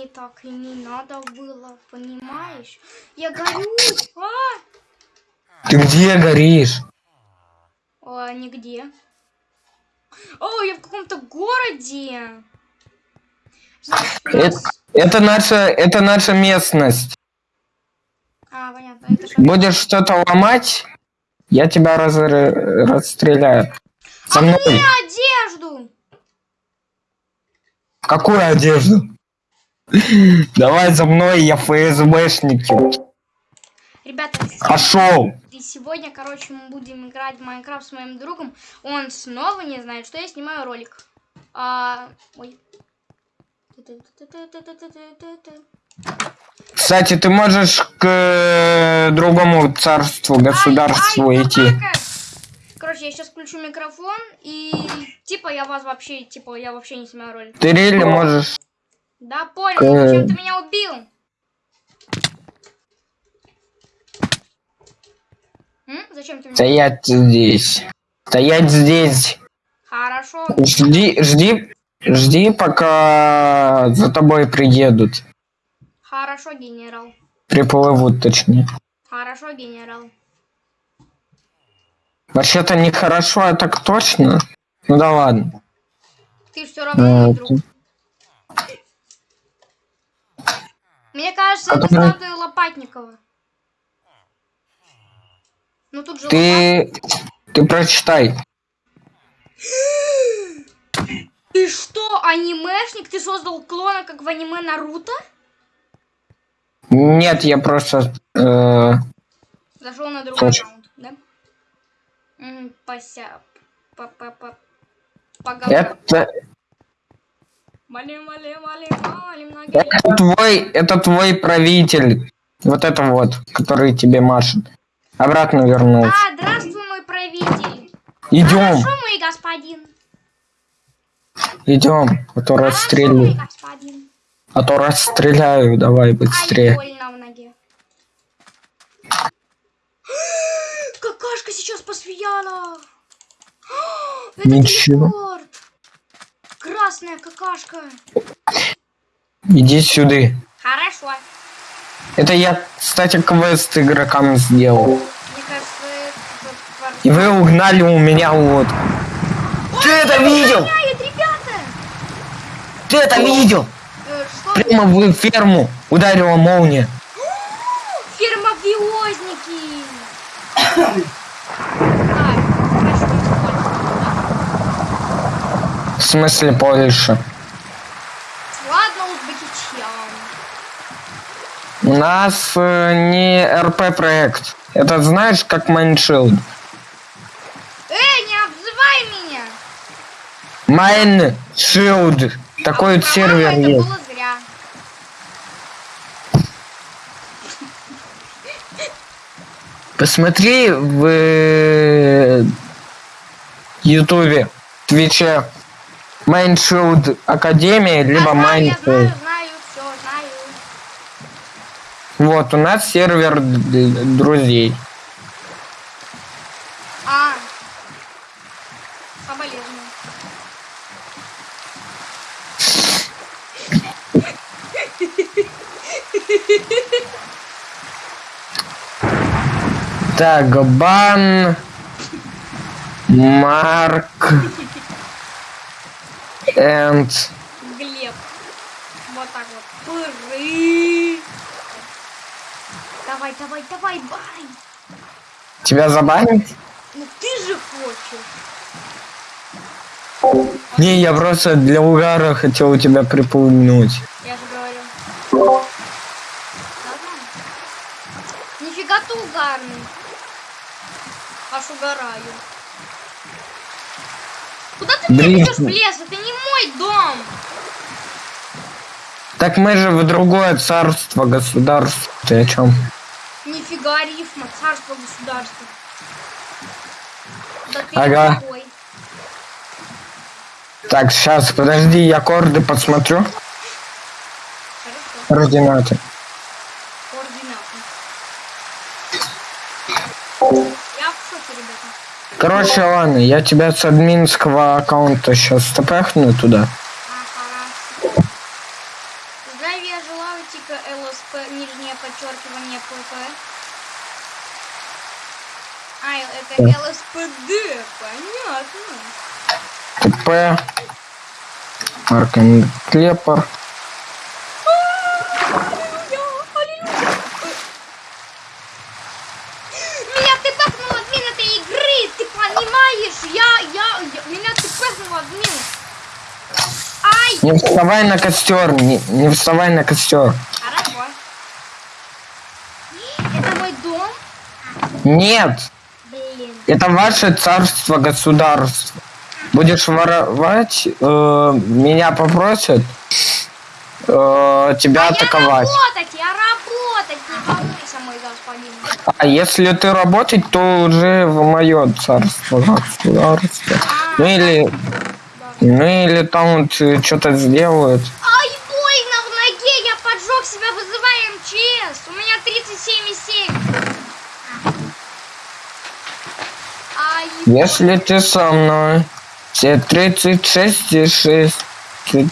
мне так и не надо было, понимаешь? Я горю! А! Ты где горишь? О, нигде. О, я в каком-то городе. Значит, Это, это наша, это наша местность. А, понятно. Это ж- Будешь что-то ломать, я тебя раз, расстреляю. Со А мной. мне одежду! Какую одежду? Давай за мной, я ФСБшник. Ребята, Пошел. и сегодня, короче, мы будем играть в Майнкрафт с моим другом. Он снова не знает, что я снимаю ролик. А... Ой. Кстати, ты можешь к э, другому царству, государству Ай, ай, идти. собака! Короче, я сейчас включу микрофон и типа я вас вообще, типа я вообще не снимаю ролик. Ты реально можешь. Да понял, Э. зачем ты меня убил? М? Зачем ты меня? Стоять здесь. Стоять здесь. Хорошо. Жди, жди, жди, пока за тобой приедут. Хорошо, генерал. Приплывут, точнее. Хорошо, генерал. Вообще-то нехорошо, а так точно. Ну да ладно. Ты все равно мой Э, друг. Мне кажется, это Который- статуя Лопатникова. Ну тут же Ты, ты прочитай. Ты что, анимешник? Ты создал клона, как в аниме Наруто? Нет, я просто... э, Зашел на другой Точно. аккаунт, да? М, Пося... По -по -по Поговор. это, Малим, малим, малим, малим, ноги. это твой, это твой правитель. Вот это вот, который тебе машет. Обратно вернулся. А, здравствуй, мой правитель. Идем, Хорошо, мой господин. идем, а то расстреляю. А то расстреляю, давай Ай, быстрее. Какашка сейчас посвияла. Ничего. Красная какашка. Иди сюда. Хорошо. Это я, кстати, квест игрокам сделал. Мне кажется, И вы угнали у меня вот. Ты это видел? Ты это видел? Э? Прямо в ферму ударила молния. Фермовиозники! А, хорошо, В смысле Польша. Ладно, Узбекистан. У нас э, не РП проект. Это знаешь, как MineShield? Эй, не обзывай меня! MineShield. Такой вот А, сервер по-моему, есть. Посмотри в э, Ютубе, Твиче. MineShield Академия, либо я MineShield. Вот, у нас сервер друзей. А. Так, бан. Марк. Энд. Глеб. Вот так вот. Пыры. Давай, давай, давай, бай. Тебя забанить? Ну ты же хочешь. Не, я просто для угара хотел у тебя припугнуть. Я же говорю. Нифига ты угарный. Аж угораю. Куда ты меня Блин. ведешь в лес? Это не мой дом. Так мы же в другое царство, государство. Ты о чем? Нифига рифма, царство государство. Да ты Ага. какой. Так, сейчас, подожди, я корды посмотрю. Хорошо. Координаты. Короче, ладно, я тебя с админского аккаунта сейчас стопехну туда. А, хорошо. Здравия желаю, тика ЛСП, нижнее подчеркивание ПП. А, это ЛСПД, понятно. ТП. Аркен Клепар. Меня ты пахнул админ этой игры, ты понимаешь? Я, я, я- меня ты пахнул админ. Ай! Не вставай на костер, не, не вставай на костер. Хорошо. Это мой дом? Нет, Блин. это ваше царство, государство. Будешь воровать, э, меня попросят э, тебя а атаковать. я работать, я работать, не волнуйся, мой господин. А если ты работать, то уже в мое царство, государство. Ну или, ну или там вот что-то сделают. Ай, больно в ноге, я поджег себя, вызывай МЧС. У меня 37,7. Ай, Если ты со мной, все 36 и 6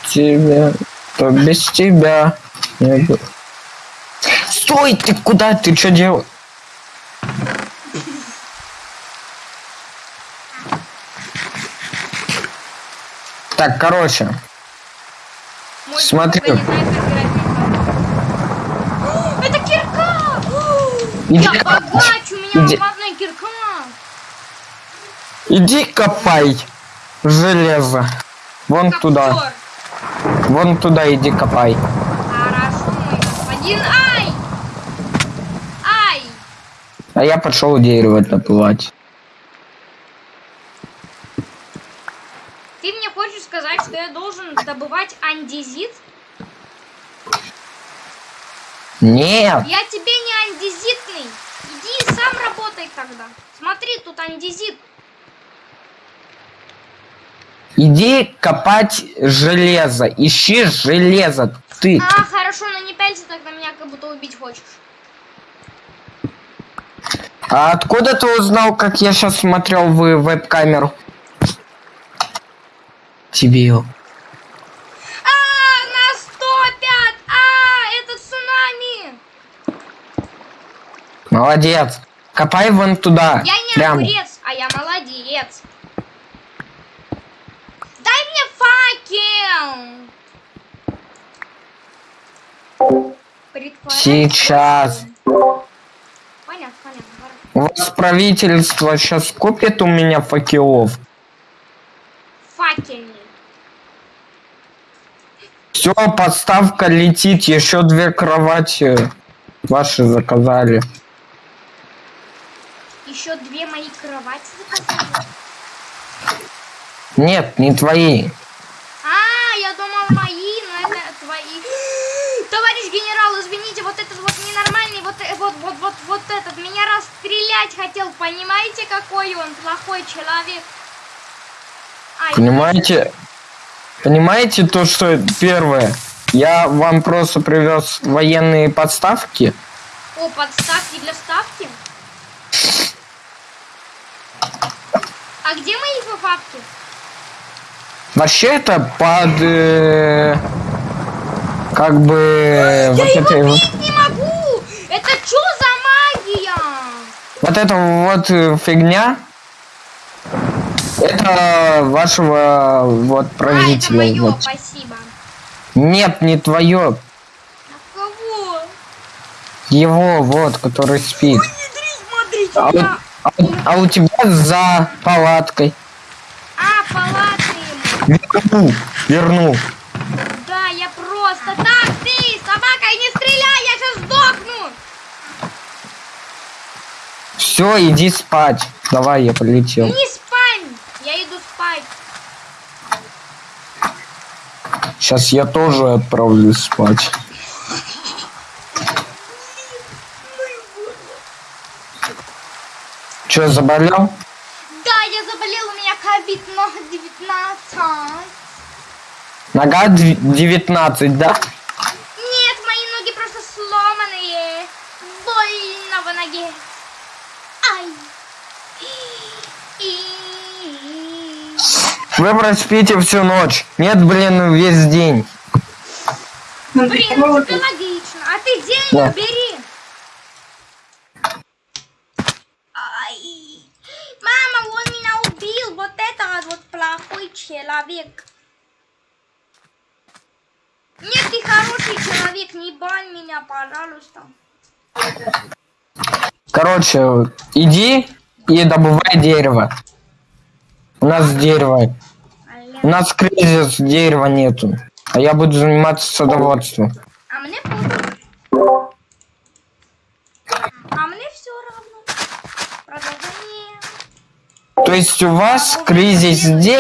тебя, то без тебя не буду. Стой, ты куда? Ты что делаешь? Так, короче, мой Смотри. знает. Это кирка! Иди Я копай. богач, у меня Иди. алмазная кирка. иди копай железо. Вон туда, Костер. вон туда иди копай. Хорошо, мой господин. Ай! Ай! А я пошел дерево добывать. Ты мне хочешь сказать, что я должен добывать андезит? Нет, Я тебе не андезитный. Иди сам работай тогда. Смотри, тут андезит. иди копать железо. Ищи железо. Ты. А, хорошо, но не пялься, тогда меня как будто убить хочешь. А откуда ты узнал, как я сейчас смотрел в веб-камеру? Дебил. А, нас топят! А, это цунами! Молодец. Копай вон туда. Я не Прям. огурец, а я молодец. Дай мне факел! Сейчас. Понятно, понятно. У вас правительство сейчас купит у меня факелов. Все, подставка летит. Еще две кровати ваши заказали. Еще две мои кровати заказали. Нет, не твои. А, я думал мои, но это твои. Товарищ генерал, извините, вот этот вот ненормальный, вот, э, вот, вот, вот, вот этот, меня расстрелять хотел, понимаете, какой он плохой человек? Ай, Понимаете? Понимаете то, что первое? Я вам просто привез военные подставки. О, подставки для ставки? А где мои папки? Вообще это под э, как бы вот Я это его вот, бить не могу! Это что за магия? вот эта вот э, фигня. Это вашего вот А, это правителя. мое, вот. спасибо. Нет, не твое. А кого? Его вот, который спит. Смотрите, смотрите, А, у а у- а у тебя за палаткой. А, палаты ему. Верну, верну. Да, я просто... Так, ты, собака, не стреляй, я сейчас сдохну. Все, иди спать. Давай, я полетел. Не спань, я иду спать. Сейчас я тоже отправлюсь спать. Че, заболел? Да, я заболел, у меня ковид, но 19. Нога дв- 19, да? Нет, мои ноги просто сломанные. Больно в ноге. Ай. И... Вы проспите всю ночь. Нет, блин, весь день. В принципе, логично. А ты деньги Да. бери. Ай. Мама, он меня убил. Вот это вот плохой человек. Нет, ты хороший человек. Не бань меня, пожалуйста. Короче, иди и добывай дерево. У нас дерево. У нас кризис, дерева нету. А я буду заниматься садоводством. А мне пофиг. А мне все равно. Продолжение. То есть у вас кризис дерева.